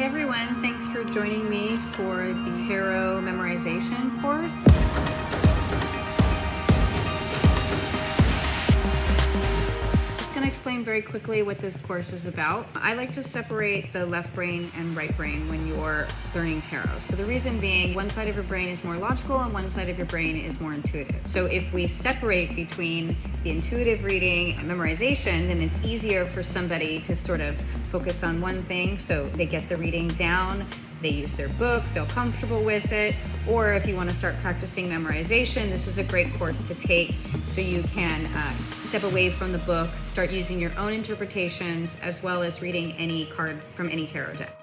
Hey everyone, thanks for joining me for the tarot memorization course. Explain very quickly what this course is about. I like to separate the left brain and right brain when you're learning tarot. So the reason being one side of your brain is more logical and one side of your brain is more intuitive. So if we separate between the intuitive reading and memorization, then it's easier for somebody to sort of focus on one thing so they get the reading down, they use their book, feel comfortable with it, or if you want to start practicing memorization, this is a great course to take so you can uh, step away from the book, start using your own interpretations, as well as reading any card from any tarot deck.